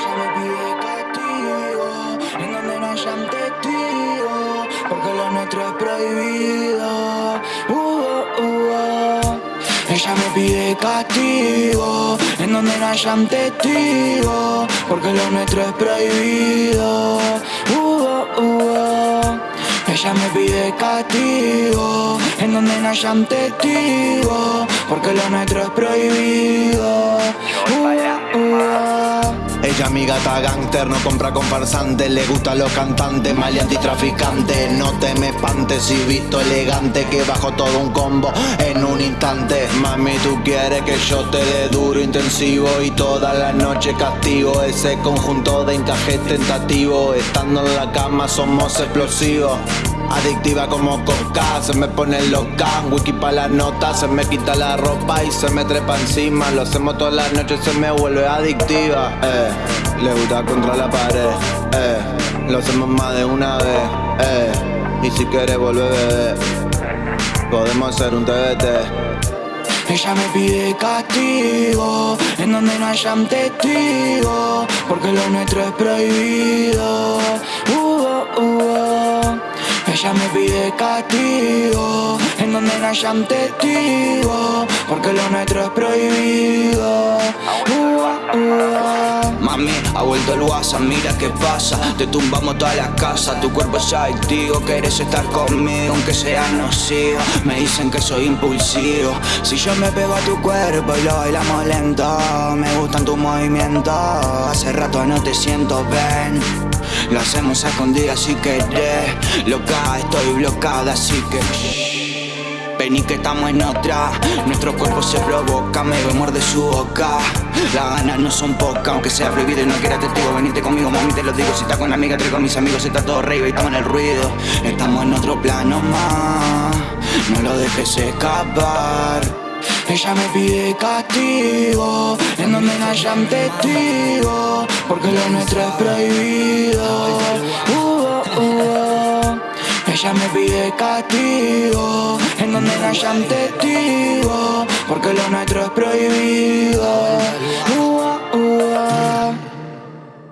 Ella me pide castigo, en donde nena sean testigo, porque lo nuestro es prohibido. Uh, uh, uh. Ella me pide castigo, en donde no hayan testigos, porque lo nuestro es prohibido. Uh, uh, Ella me pide castigo, en donde no hayan testigos, porque lo nuestro es prohibido. Ella mi gata gangster, no compra con farsantes Le gusta los cantantes, maleante y traficante. No te me espantes si visto elegante Que bajo todo un combo en un instante. Mami, tú quieres que yo te dé duro, intensivo Y toda la noche castigo. Ese conjunto de encajes tentativo. Estando en la cama somos explosivos. Adictiva como coca, se me pone loca. Wiki pa' la nota, se me quita la ropa y se me trepa encima. Lo hacemos todas las noches, se me vuelve adictiva eh, Le gusta contra la pared, eh, Lo hacemos más de una vez, eh, Y si quieres volver, Podemos hacer un TBT. Ella me pide castigo, en donde no hayan testigos, porque lo nuestro es prohibido. Uh, uh, uh. Ella me pide castigo En donde no hayan testigos Porque lo nuestro es prohibido Mami, ha vuelto el WhatsApp, mira qué pasa. Te tumbamos toda la casa, tu cuerpo es adictivo Quieres estar conmigo, aunque sea nocivo. Me dicen que soy impulsivo. Si yo me pego a tu cuerpo y lo bailamos lento Me gustan tus movimientos. Hace rato no te siento, ven lo hacemos a si querés. Loca, estoy bloqueada así que Vení que estamos en otra. Nuestro cuerpo se provoca, me vemos de su boca. Las ganas no son pocas, aunque sea prohibido y no quiera testigo. Venite conmigo, mami, te lo digo. Si estás con la amiga, traigo con mis amigos Está todo rey, estamos en el ruido. Estamos en otro plano más. No lo dejes escapar. Ella me pide castigo, en donde no hayan testigos, porque lo nuestro es prohibido. Ella me pide castigo, en donde no hayan testigos, porque lo nuestro es prohibido.